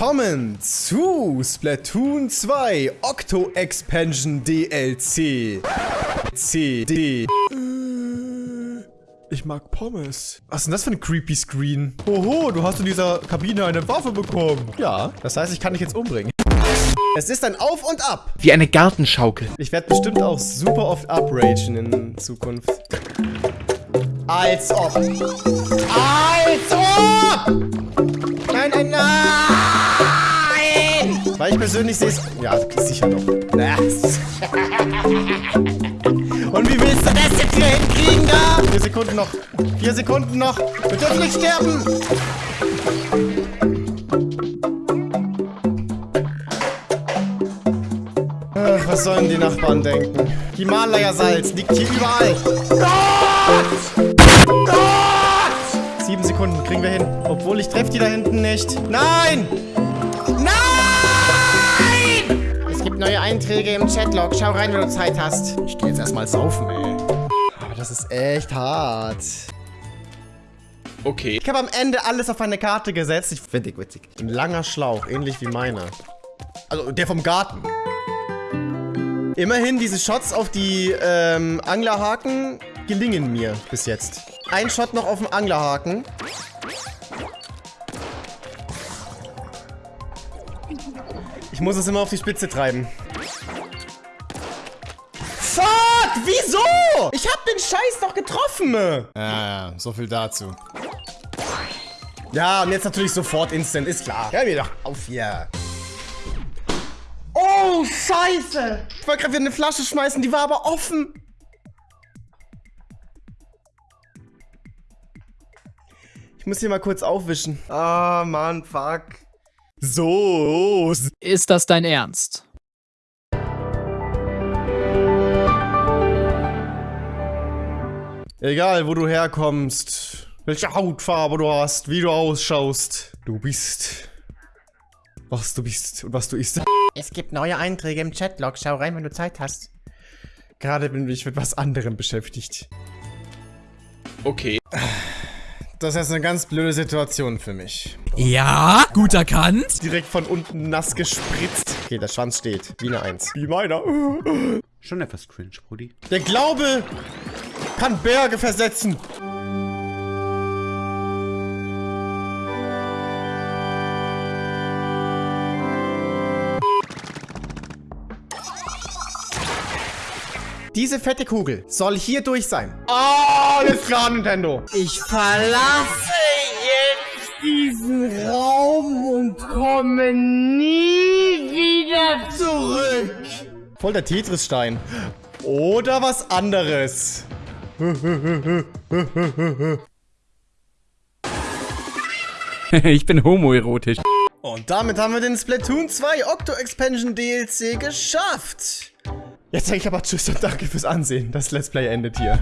Willkommen zu Splatoon 2 Octo Expansion DLC. CD. Ich mag Pommes. Was ist denn das für ein creepy Screen? Oho, du hast in dieser Kabine eine Waffe bekommen. Ja, das heißt, ich kann dich jetzt umbringen. Es ist ein Auf und Ab. Wie eine Gartenschaukel. Ich werde bestimmt auch super oft upragen in Zukunft. Als ob. Persönlich sehe es... Ja, sicher doch. Und wie willst du das jetzt hier hinkriegen da? Vier Sekunden noch. Vier Sekunden noch. Wir dürfen nicht sterben. Ach, was sollen die Nachbarn denken? Himalaya-Salz liegt hier überall. Gott! Gott! Sieben Sekunden kriegen wir hin. Obwohl ich treffe die da hinten nicht. Nein! Nein! Einträge im Chatlog. Schau rein, wenn du Zeit hast. Ich gehe jetzt erstmal saufen, ey. Aber das ist echt hart. Okay. Ich habe am Ende alles auf eine Karte gesetzt. Ich finde ich witzig. Ein langer Schlauch, ähnlich wie meiner. Also der vom Garten. Immerhin, diese Shots auf die ähm, Anglerhaken gelingen mir bis jetzt. Ein Shot noch auf dem Anglerhaken. Ich muss es immer auf die Spitze treiben. Fuck! Wieso? Ich hab den Scheiß doch getroffen! Ja, ja, so viel dazu. Ja, und jetzt natürlich sofort Instant, ist klar. Hör mir doch auf hier. Oh, scheiße! Ich wollte gerade wieder eine Flasche schmeißen, die war aber offen. Ich muss hier mal kurz aufwischen. Ah, Mann, fuck. So. Ist das dein Ernst? Egal, wo du herkommst, welche Hautfarbe du hast, wie du ausschaust. Du bist, was du bist und was du isst. Es gibt neue Einträge im Chatlog. Schau rein, wenn du Zeit hast. Gerade bin ich mit was anderem beschäftigt. Okay. Das ist eine ganz blöde Situation für mich. Ja, gut erkannt. Direkt von unten nass gespritzt. Okay, der Schwanz steht. Wie eine Eins. Wie meiner. Schon etwas cringe, Brudi. Der Glaube kann Berge versetzen. Diese fette Kugel soll hier durch sein. Oh, alles klar, Nintendo. Ich verlasse jetzt diesen Raum und komme nie wieder zurück. Voll der Tetris-Stein. Oder was anderes. ich bin homoerotisch. Und damit haben wir den Splatoon 2 Octo Expansion DLC geschafft. Jetzt sage ich aber Tschüss und danke fürs Ansehen. Das Let's Play endet hier.